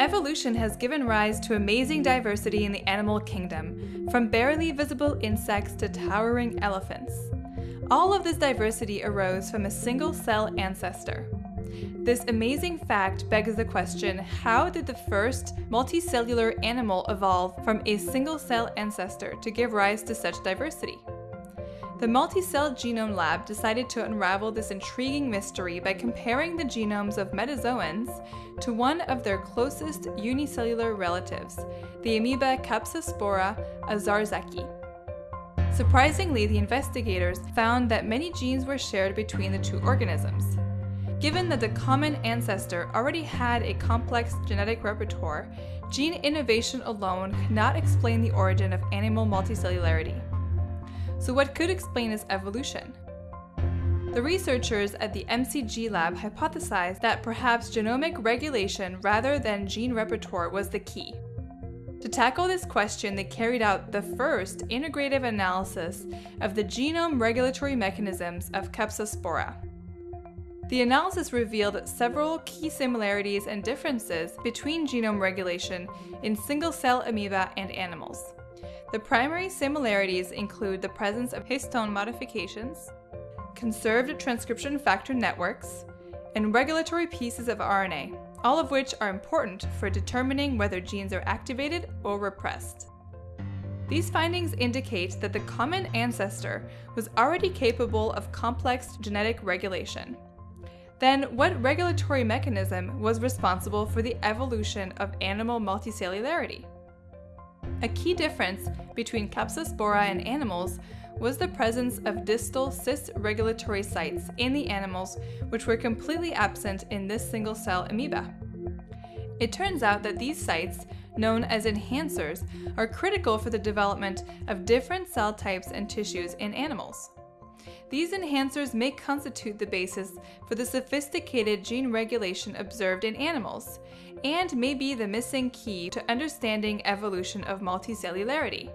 Evolution has given rise to amazing diversity in the animal kingdom, from barely visible insects to towering elephants. All of this diversity arose from a single cell ancestor. This amazing fact begs the question how did the first multicellular animal evolve from a single cell ancestor to give rise to such diversity? The Multicell Genome Lab decided to unravel this intriguing mystery by comparing the genomes of metazoans to one of their closest unicellular relatives, the amoeba Capsaspora owczarzaki. Surprisingly, the investigators found that many genes were shared between the two organisms. Given that the common ancestor already had a complex genetic repertoire, gene innovation alone cannot explain the origin of animal multicellularity. So what could explain its evolution? The researchers at the MCG lab hypothesized that perhaps genomic regulation rather than gene repertoire was the key. To tackle this question, they carried out the first integrative analysis of the genome regulatory mechanisms of Capsaspora. The analysis revealed several key similarities and differences between genome regulation in single-cell amoeba and animals. The primary similarities include the presence of histone modifications, conserved transcription factor networks, and regulatory pieces of RNA, all of which are important for determining whether genes are activated or repressed. These findings indicate that the common ancestor was already capable of complex genetic regulation. Then, what regulatory mechanism was responsible for the evolution of animal multicellularity? A key difference between Capsaspora and animals was the presence of distal cis regulatory sites in the animals which were completely absent in this single cell amoeba. It turns out that these sites, known as enhancers, are critical for the development of different cell types and tissues in animals. These enhancers may constitute the basis for the sophisticated gene regulation observed in animals, and may be the missing key to understanding evolution of multicellularity.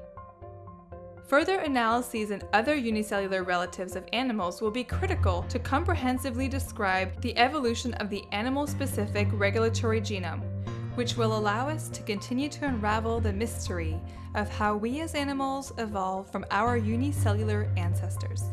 Further analyses in other unicellular relatives of animals will be critical to comprehensively describe the evolution of the animal-specific regulatory genome, which will allow us to continue to unravel the mystery of how we as animals evolved from our unicellular ancestors.